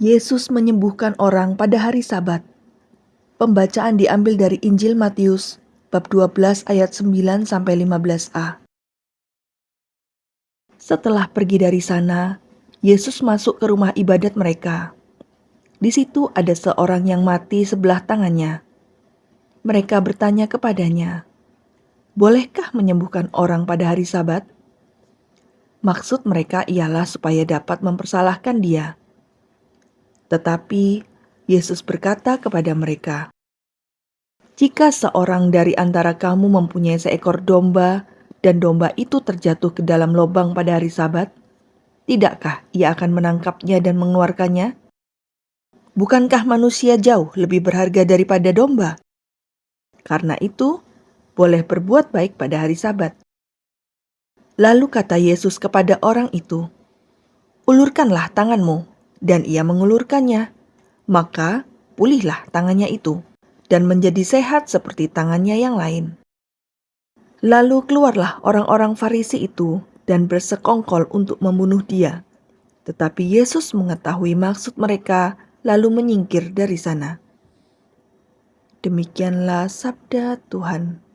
Yesus menyembuhkan orang pada hari Sabat. Pembacaan diambil dari Injil Matius bab 12 ayat 9 sampai 15a. Setelah pergi dari sana, Yesus masuk ke rumah ibadat mereka. Di situ ada seorang yang mati sebelah tangannya. Mereka bertanya kepadanya, "Bolehkah menyembuhkan orang pada hari Sabat?" Maksud mereka ialah supaya dapat mempersalahkan dia. Tetapi Yesus berkata kepada mereka, "Jika seorang dari antara kamu mempunyai seekor domba dan domba itu terjatuh ke dalam lubang pada hari Sabat, tidakkah ia akan menangkapnya dan mengeluarkannya? Bukankah manusia jauh lebih berharga daripada domba? Karena itu, boleh berbuat baik pada hari Sabat." Lalu kata Yesus kepada orang itu, "Ulurkanlah tanganmu." Dan ia mengulurkannya. Maka pulihlah tangannya itu dan menjadi sehat seperti tangannya yang lain. Lalu keluarlah orang-orang Farisi itu dan bersekongkol untuk membunuh dia. Tetapi Yesus mengetahui maksud mereka, lalu menyingkir dari sana. Demikianlah sabda Tuhan.